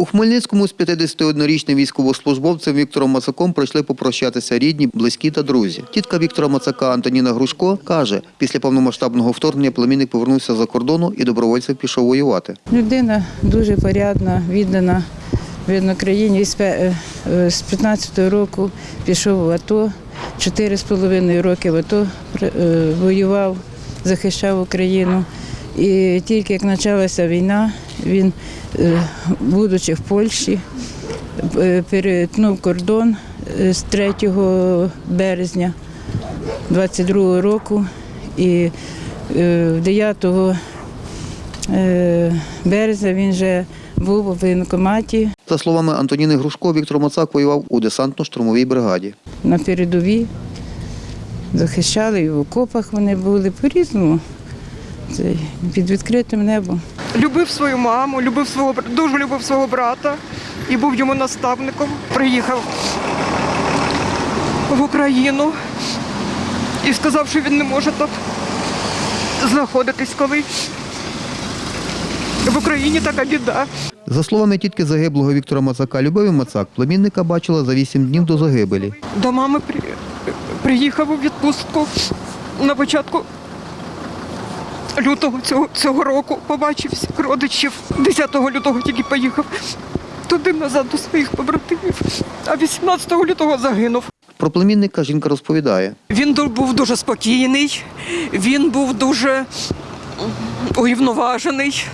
У Хмельницькому з 51-річним військовослужбовцем Віктором Мацаком прийшли попрощатися рідні, близькі та друзі. Тітка Віктора Мацака Антоніна Грушко каже, після повномасштабного вторгнення племінник повернувся за кордону і добровольцем пішов воювати. Людина дуже порядна, віддана видно країні. З пе- е, 15-го року пішов в АТО, 4,5 роки в АТО е, воював, захищав Україну. І тільки як почалася війна, він, е, будучи в Польщі, е, перетнув кордон е, з 3 березня 22 року і е, 9 Е, березня він вже був у воєнкоматі За словами Антоніни Грушко, Віктор Мацак воював у десантно-штурмовій бригаді. на передовій, захищали і в окопах вони були по-різному. Це під відкритим небом. Любив свою маму, любив свого дуже любив свого брата і був йому наставником. Приїхав в Україну і сказав, що він не може тут знаходитись коли. В Україні така біда. За словами тітки загиблого Віктора Мацака, Любові Мацак, племінника бачила за вісім днів до загибелі. До мами приїхав у відпустку на початку лютого цього, цього року. Побачив всіх родичів. 10 лютого тільки поїхав туди назад до своїх побратимів, а 18 лютого загинув. Про племінника жінка розповідає. Він був дуже спокійний, він був дуже урівноважений,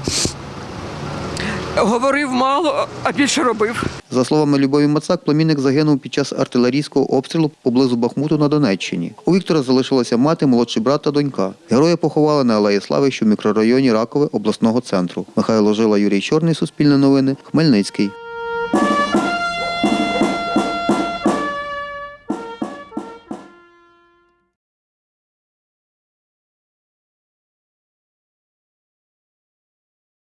говорив мало, а більше робив. За словами Любові Мацак, племінник загинув під час артилерійського обстрілу поблизу Бахмуту на Донеччині. У Віктора залишилася мати, молодший брат та донька. Героя поховали на Алеї Слави, що в мікрорайоні Ракове обласного центру. Михайло Жила, Юрій Чорний, Суспільне новини, Хмельницький.